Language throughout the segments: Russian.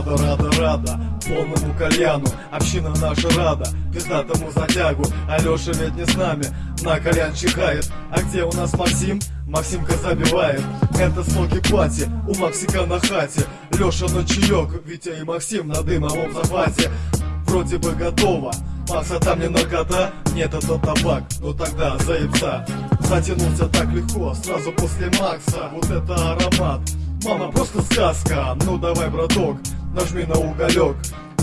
Рада, рада, рада, полному кальяну. Община наша рада, пиздатому затягу. Алеша ведь не с нами, на кальян чихает. А где у нас Максим? Максимка забивает. Это смоки пати, у Максика на хате. Леша на чаек, Витя и Максим на дымовом захвате. Вроде бы готово, Макса там не наркота Нет, это табак, но тогда заебца. Затянулся так легко, сразу после Макса. Вот это аромат Мама, просто сказка, ну давай, браток, нажми на уголек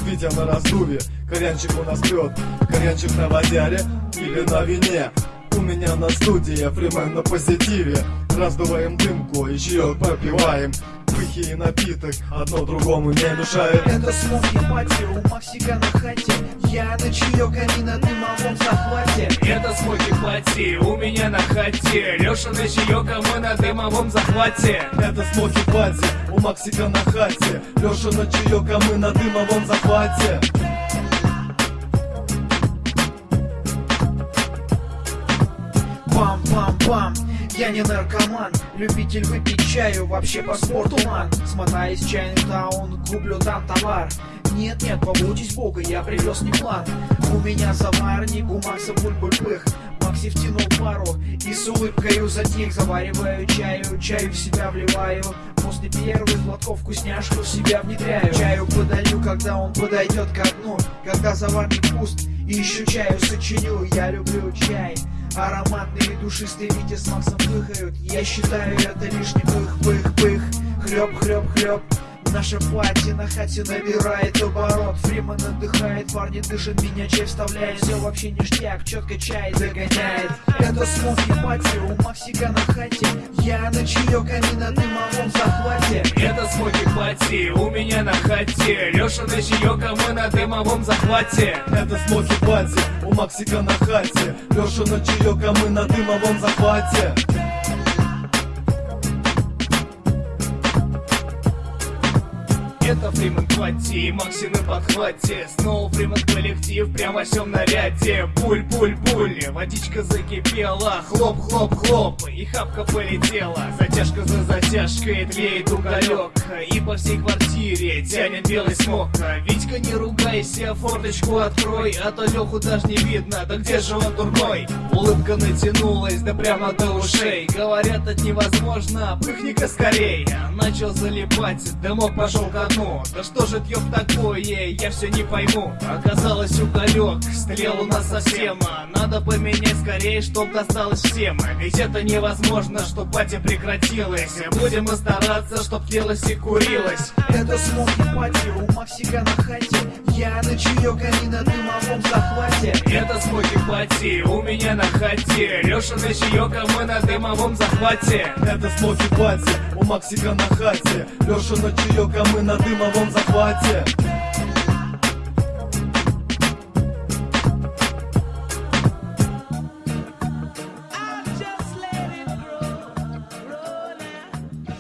Витя на раздуве, корянчик у нас пьет Корянчик на водяре или на вине У меня на студии, фримен на позитиве. Раздуваем дымку и чаек попиваем Пыхи и напиток, одно другому не мешает. Это смоки пати у Максика на хате. Я на чаек, они на дымовом захвате. Это смоки пати у меня на хате. Леша на чаек, а мы на дымовом захвате. Это смоки пати, у Максика на хате. Леша на чаек, а мы на дымовом захвате Пам-пам-пам я не наркоман, любитель выпить чаю, вообще по спорту ман. Смотаюсь в чайный таун, куплю там товар. Нет-нет, побудьтесь бога, я привез не план. У меня заварник, у Макса буль-буль-пых Макси втянул пару и с улыбкою затих. Завариваю чаю, чаю в себя вливаю. После первых глотков вкусняшку в себя внедряю. Чаю подаю, когда он подойдет ко дну Когда заварник пуст и еще чаю сочиню. Я люблю чай Ароматный и душистый Витя с Максом пыхают Я считаю это лишний пых-пых-пых Хлеб-хлеб-хлеб Наша пати на хате набирает оборот Фриман отдыхает, парни дышат, меня чай вставляет. Все вообще ништяк, четко чай догоняет Это smoky party у Максика на хате. Я на чаек, они на дымовом захвате. Это smoky party у меня на хате. Леша на чаек, а мы на дымовом захвате. Это smoky party, у Максика на хате. Леша на чаек, а мы на дымовом захвате Это Фриман Party, Макси на Снова Фриман коллектив, прям во всем наряде. Пуль-пуль-пуль, водичка закипела. Хлоп-хлоп-хлоп, и хапка полетела. Затяжка за затяжкой, тлеет уголек. И по всей квартире тянет белый смог. Витька, не ругайся, форточку открой А то Леху даже не видно, да где же он дурной? Улыбка натянулась, да прямо до ушей. Говорят, это невозможно, пыхни-ка скорей. Начал залипать, дымок пошел ко дну Да что же это ёб такое, я все не пойму. Оказалось уголек, стрел у нас совсем Надо поменять скорее, чтоб досталось всем. Ведь это невозможно, чтоб пати прекратилась Будем мы стараться, чтоб тлелось и курилось Это смоки пати у Максика на хате. Я на чаек, они на дымовом захвате. Это смоки пати у меня на хате. Леша на чаек, а мы на дымовом захвате. Это смоки пати, у Максика на хате. Леша на чаек, а мы на дымовом захвате